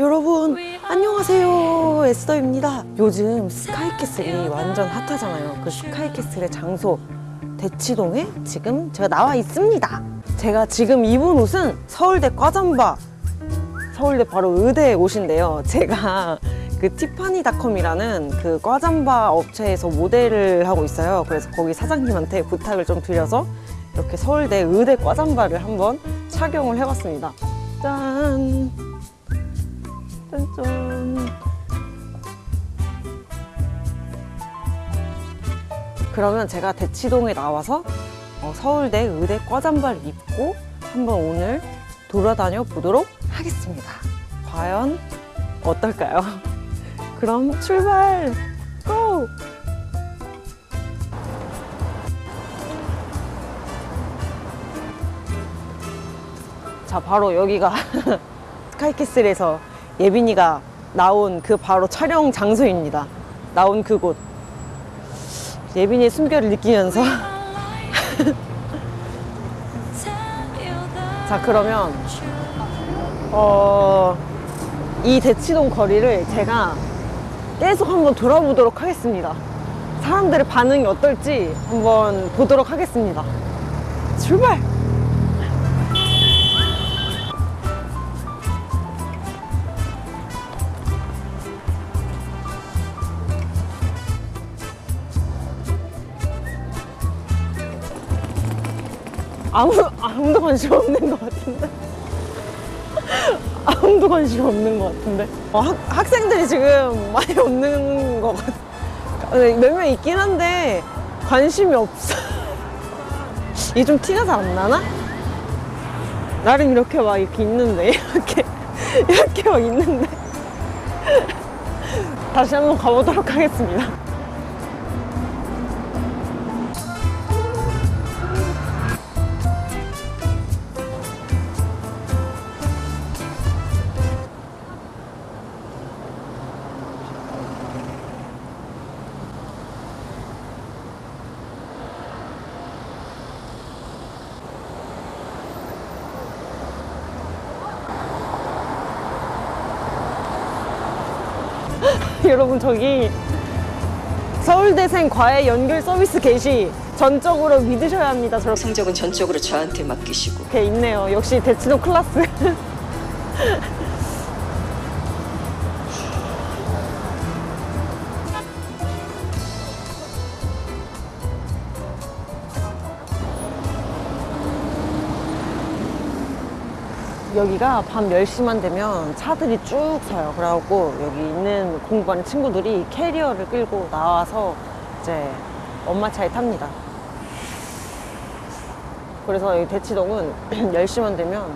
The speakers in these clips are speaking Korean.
여러분 안녕하세요. 에스더입니다. 요즘 스카이캐슬이 완전 핫하잖아요. 그 스카이캐슬의 장소 대치동에 지금 제가 나와 있습니다. 제가 지금 입은 옷은 서울대 과잠바. 서울대 바로 의대 옷인데요. 제가 그 티파니닷컴이라는 그 과잠바 업체에서 모델을 하고 있어요. 그래서 거기 사장님한테 부탁을 좀 드려서 이렇게 서울대 의대 과잠바를 한번 착용을 해봤습니다. 짠 짠짠. 그러면 제가 대치동에 나와서 어, 서울대 의대 과잠바를 입고 한번 오늘 돌아다녀 보도록 하겠습니다. 과연 어떨까요? 그럼 출발! 고! 자, 바로 여기가 스카이캐슬에서 예빈이가 나온 그 바로 촬영 장소입니다. 나온 그곳. 예빈이의 숨결을 느끼면서. 자, 그러면, 어, 이 대치동 거리를 제가 계속 한번 돌아보도록 하겠습니다. 사람들의 반응이 어떨지 한번 보도록 하겠습니다. 출발! 아무, 아무도 관심 없는 것 같은데. 아무도 관심 없는 것 같은데. 어, 학, 학생들이 지금 많이 없는 것 같아. 몇 명 있긴 한데, 관심이 없어. 이게 좀 티가 잘 안 나나? 나름 이렇게 막 이렇게 있는데, 이렇게, 이렇게 막 있는데. 다시 한번 가보도록 하겠습니다. 여러분 저기 서울대생 과외 연결 서비스 게시 전적으로 믿으셔야 합니다. 저렇게 성적은 전적으로 저한테 맡기시고 있네요. 역시 대치동 클라스. 여기가 밤 10시만 되면 차들이 쭉 서요. 그래갖고 여기 있는 공부하는 친구들이 캐리어를 끌고 나와서 이제 엄마 차에 탑니다. 그래서 여기 대치동은 10시만 되면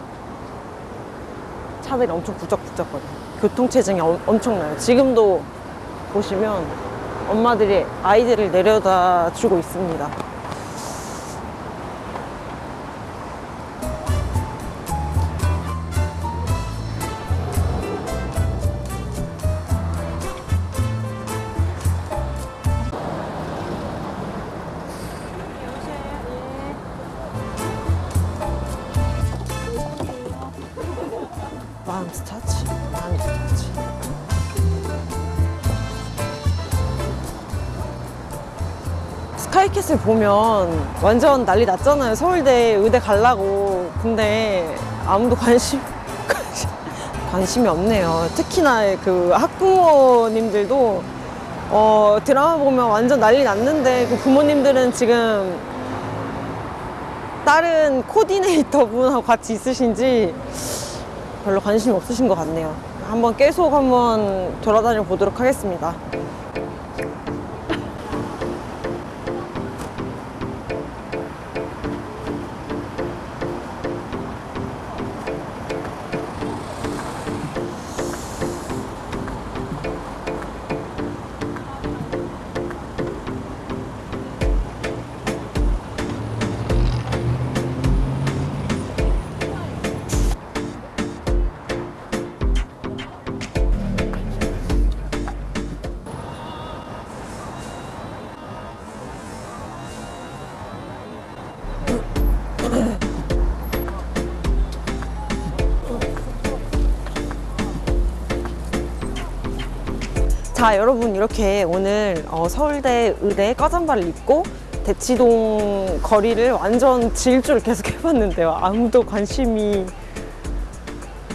차들이 엄청 부쩍부쩍거려요. 교통체증이 엄- 엄청나요. 지금도 보시면 엄마들이 아이들을 내려다 주고 있습니다. 터치, 마음스 터치. 스카이캐슬 보면 완전 난리 났잖아요. 서울대 의대 가려고. 근데 아무도 관심, 관심이 없네요. 특히나 그 학부모님들도 어, 드라마 보면 완전 난리 났는데 그 부모님들은 지금 다른 코디네이터 분하고 같이 있으신지 별로 관심이 없으신 것 같네요. 한번 계속 한번 돌아다녀 보도록 하겠습니다. 자, 여러분 이렇게 오늘 어, 서울대 의대 까잠바를 입고 대치동 거리를 완전 질주를 계속 해봤는데요. 아무도 관심이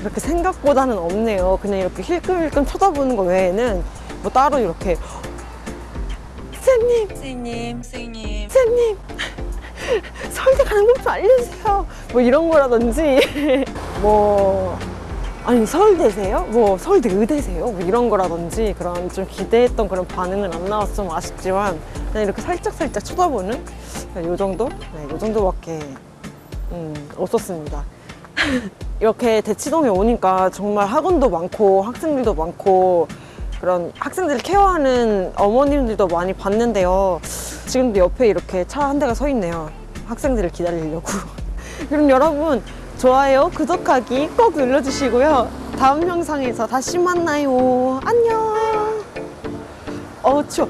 이렇게 생각보다는 없네요. 그냥 이렇게 힐끔힐끔 쳐다보는 거 외에는 뭐 따로 이렇게 쌤님, 선생님, 선생님. 쌤님 서울대 가는 법좀 알려주세요. 뭐 이런 거라든지 뭐 아니 서울대세요? 뭐 서울대 의대세요? 뭐 이런 거라든지 그런 좀 기대했던 그런 반응은 안좀 아쉽지만 그냥 이렇게 살짝 살짝 쳐다보는 요 정도? 네, 요 정도밖에 음, 없었습니다. 이렇게 대치동에 오니까 정말 학원도 많고 학생들도 많고 그런 학생들을 케어하는 어머님들도 많이 봤는데요. 지금도 옆에 이렇게 차 한 대가 서 있네요. 학생들을 기다리려고. 그럼 여러분 좋아요, 구독하기 꼭 눌러주시고요. 다음 영상에서 다시 만나요. 안녕. 어 추워.